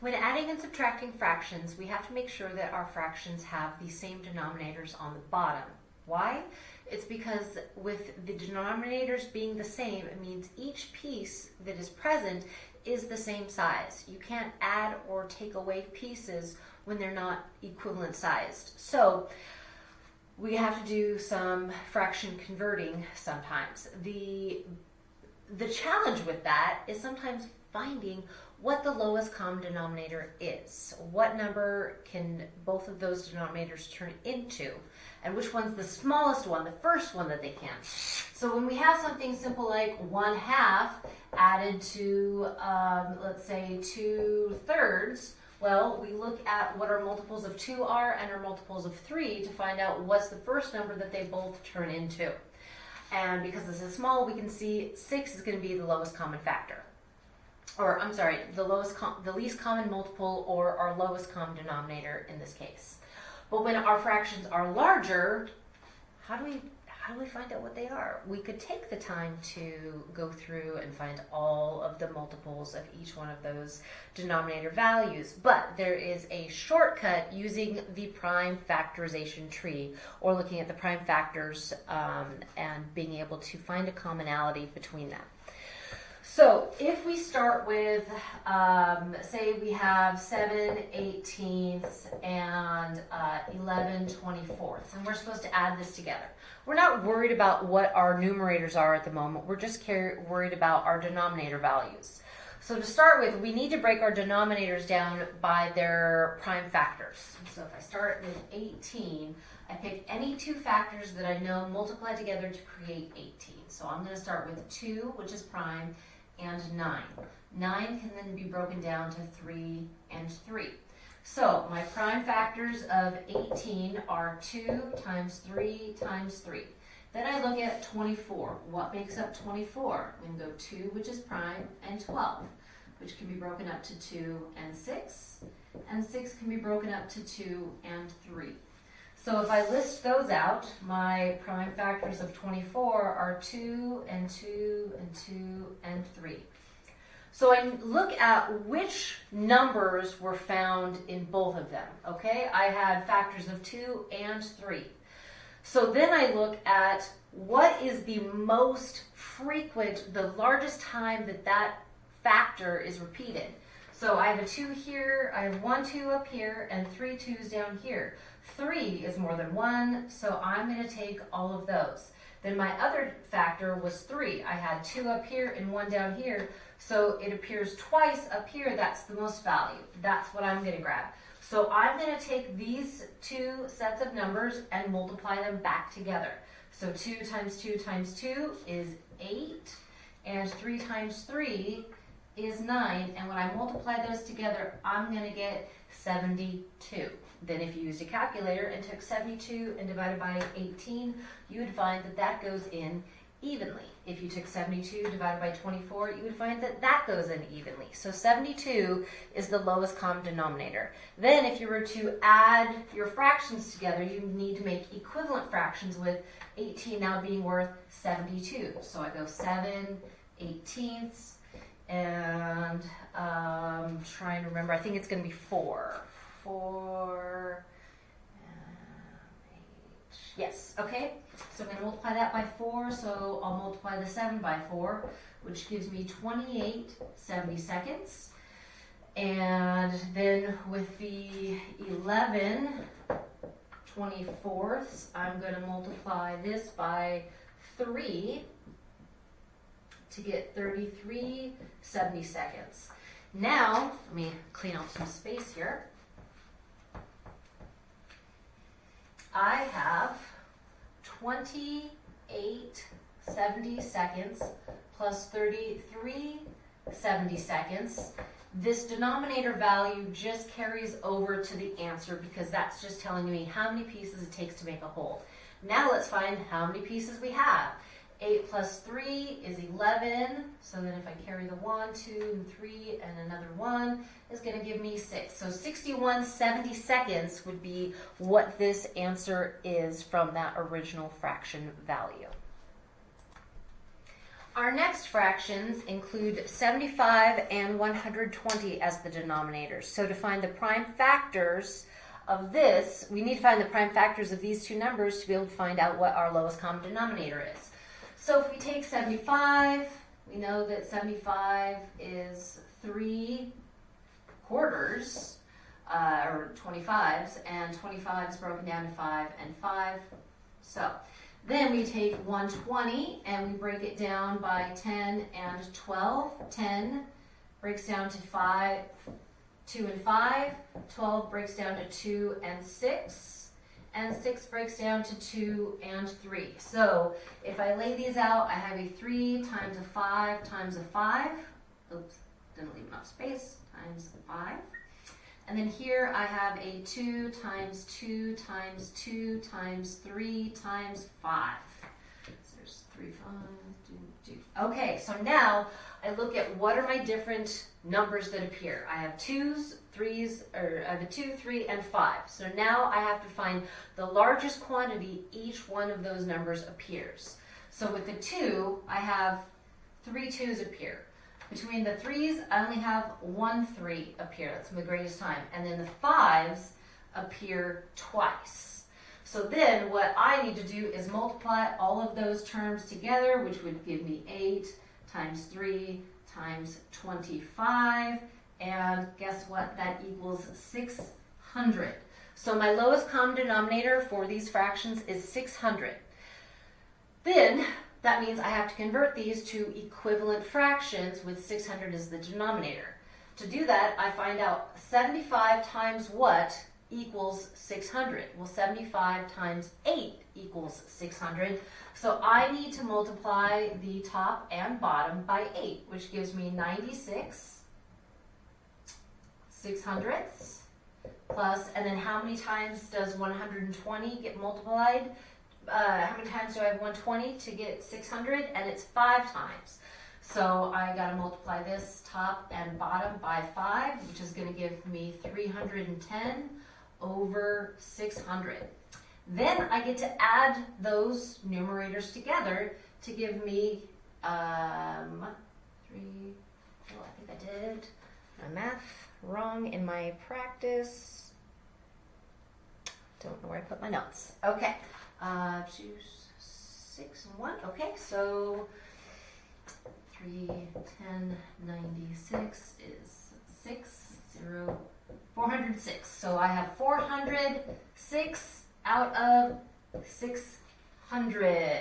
When adding and subtracting fractions, we have to make sure that our fractions have the same denominators on the bottom. Why? It's because with the denominators being the same, it means each piece that is present is the same size. You can't add or take away pieces when they're not equivalent sized. So we have to do some fraction converting sometimes. The, the challenge with that is sometimes finding what the lowest common denominator is. What number can both of those denominators turn into? And which one's the smallest one, the first one that they can. So when we have something simple like 1 half added to, um, let's say, 2 thirds, well, we look at what our multiples of 2 are and our multiples of 3 to find out what's the first number that they both turn into. And because this is small, we can see 6 is going to be the lowest common factor or I'm sorry, the lowest, the least common multiple or our lowest common denominator in this case. But when our fractions are larger, how do we how do we find out what they are? We could take the time to go through and find all of the multiples of each one of those denominator values, but there is a shortcut using the prime factorization tree or looking at the prime factors um, and being able to find a commonality between them. So if we start with, um, say we have 7 18ths and uh, 11 24ths, and we're supposed to add this together. We're not worried about what our numerators are at the moment. We're just worried about our denominator values. So to start with, we need to break our denominators down by their prime factors. So if I start with 18, I pick any two factors that I know multiply together to create 18. So I'm going to start with 2, which is prime, and 9. 9 can then be broken down to 3 and 3. So my prime factors of 18 are 2 times 3 times 3. Then I look at 24. What makes up 24? We go 2, which is prime, and 12, which can be broken up to 2 and 6. And 6 can be broken up to 2 and 3. So if I list those out, my prime factors of 24 are 2 and 2 and 2 and 3. So I look at which numbers were found in both of them, okay? I had factors of 2 and 3. So then I look at what is the most frequent, the largest time that that factor is repeated. So I have a 2 here, I have one 2 up here, and three 2's down here. 3 is more than 1, so I'm going to take all of those. Then my other factor was 3. I had 2 up here and 1 down here, so it appears twice up here. That's the most value. That's what I'm going to grab. So I'm going to take these two sets of numbers and multiply them back together. So 2 times 2 times 2 is 8, and 3 times 3 is 9. And when I multiply those together, I'm going to get 72. Then if you used a calculator and took 72 and divided by 18, you would find that that goes in evenly. If you took 72 divided by 24, you would find that that goes in evenly. So 72 is the lowest common denominator. Then if you were to add your fractions together, you need to make equivalent fractions with 18 now being worth 72. So I go 7 eighteenths, and um, trying to remember, I think it's going to be 4 four, uh, eight. Yes, okay. So I'm going to multiply that by 4, so I'll multiply the 7 by 4, which gives me 28 70 seconds. And then with the 11 24ths, I'm going to multiply this by 3 to get 33 70 seconds. Now, let me clean out some space here. I have 28 70 seconds plus 33 70 seconds. This denominator value just carries over to the answer because that's just telling me how many pieces it takes to make a whole. Now let's find how many pieces we have. 8 plus 3 is 11. So then if I carry the 1, 2, and 3, and another 1, is going to give me 6. So 61 70 seconds would be what this answer is from that original fraction value. Our next fractions include 75 and 120 as the denominators. So to find the prime factors of this, we need to find the prime factors of these two numbers to be able to find out what our lowest common denominator is. So if we take 75, we know that 75 is 3 quarters, uh, or 25s, and 25 is broken down to 5 and 5. So then we take 120 and we break it down by 10 and 12. 10 breaks down to 5, 2 and 5. 12 breaks down to 2 and 6. And 6 breaks down to 2 and 3. So if I lay these out, I have a 3 times a 5 times a 5. Oops, didn't leave enough space. Times a 5. And then here I have a 2 times 2 times 2 times 3 times 5. So there's 3, 5, 2, 2. Okay, so now I look at what are my different numbers that appear. I have 2s, 3s, or I have a 2, 3, and 5. So now I have to find the largest quantity each one of those numbers appears. So with the 2, I have three twos appear. Between the threes, I only have one three appear. That's my greatest time. And then the fives appear twice. So then what I need to do is multiply all of those terms together, which would give me 8 times 3 times 25. And guess what? That equals 600. So my lowest common denominator for these fractions is 600. Then that means I have to convert these to equivalent fractions with 600 as the denominator. To do that, I find out 75 times what equals 600? Well, 75 times 8 equals 600. So I need to multiply the top and bottom by 8, which gives me 96 6 hundredths plus, and then how many times does 120 get multiplied? uh, how many times do I have 120 to get 600? And it's five times. So I got to multiply this top and bottom by 5, which is going to give me 310 over 600. Then I get to add those numerators together to give me um, 3, oh, I think I did my math wrong in my practice. Don't know where I put my notes. Okay. Uh, two, six, and one. Okay, so three, ten, ninety-six is six, zero, 406. So I have 406 out of 600.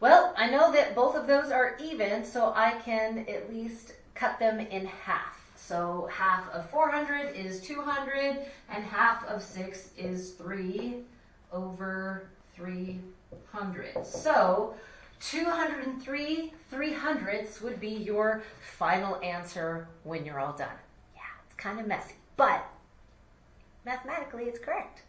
Well, I know that both of those are even, so I can at least cut them in half. So half of 400 is 200, and half of 6 is 3 over 300. So 203 three hundredths would be your final answer when you're all done. Yeah, it's kind of messy, but mathematically it's correct.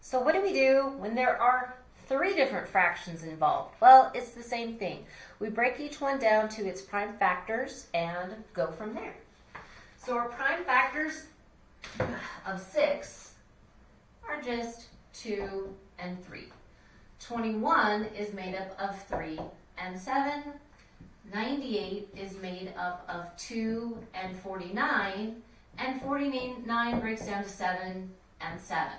So what do we do when there are three different fractions involved? Well, it's the same thing. We break each one down to its prime factors and go from there. So our prime factors of 6 are just 2 and 3. 21 is made up of 3 and 7. 98 is made up of 2 and 49. And 49 breaks down to 7 and 7.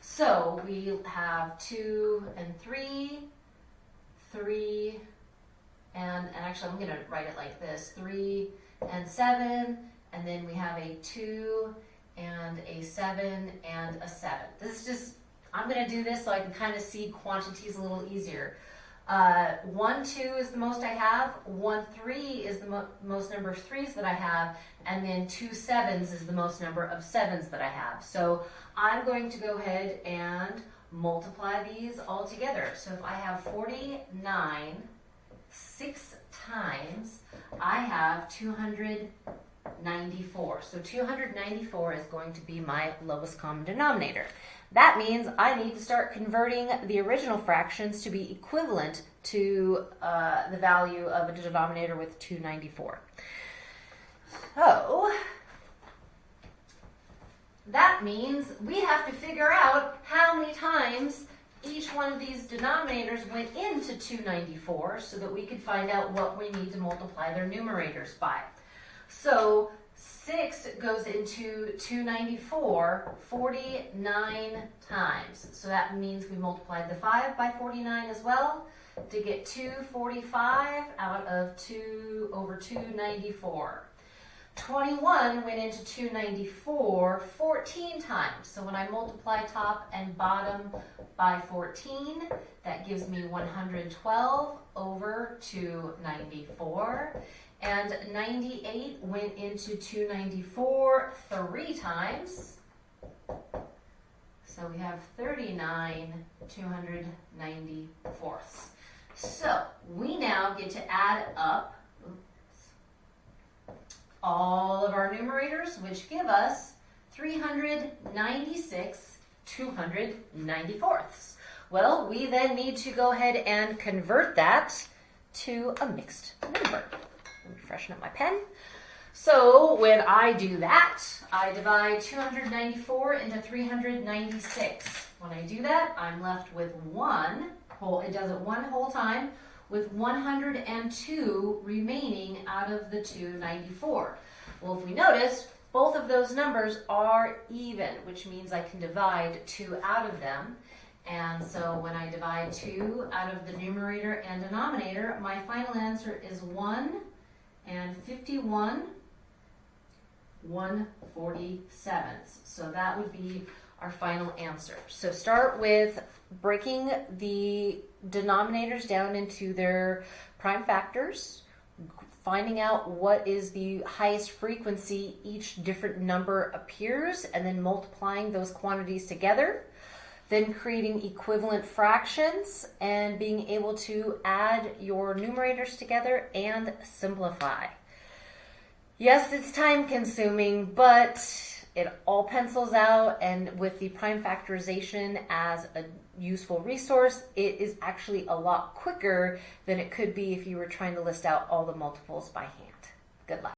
So we have 2 and 3, 3, and, and actually I'm going to write it like this 3 and 7, and then we have a 2 and a 7 and a 7. This is just I'm going to do this so I can kind of see quantities a little easier. Uh, 1, 2 is the most I have, 1, 3 is the mo most number of 3's that I have, and then two sevens is the most number of 7's that I have. So I'm going to go ahead and multiply these all together. So if I have 49 6 times, I have 294. So 294 is going to be my lowest common denominator. That means I need to start converting the original fractions to be equivalent to uh, the value of a denominator with 294. So, that means we have to figure out how many times each one of these denominators went into 294 so that we could find out what we need to multiply their numerators by. So 6 goes into 294 49 times. So that means we multiplied the 5 by 49 as well to get 245 out of 2 over 294. 21 went into 294 14 times. So when I multiply top and bottom by 14, that gives me 112 over 294. And 98 went into 294 three times. So we have 39 294ths. So we now get to add up all of our numerators, which give us 396 294ths. Well, we then need to go ahead and convert that to a mixed number. Let me freshen up my pen. So when I do that, I divide 294 into 396. When I do that, I'm left with one whole, it does it one whole time, with 102 remaining out of the 294. Well, if we notice, both of those numbers are even, which means I can divide two out of them. And so when I divide two out of the numerator and denominator, my final answer is 1 and 51 147ths. So that would be our final answer. So start with breaking the denominators down into their prime factors, finding out what is the highest frequency each different number appears, and then multiplying those quantities together. Then creating equivalent fractions and being able to add your numerators together and simplify. Yes, it's time consuming, but it all pencils out and with the prime factorization as a useful resource, it is actually a lot quicker than it could be if you were trying to list out all the multiples by hand. Good luck.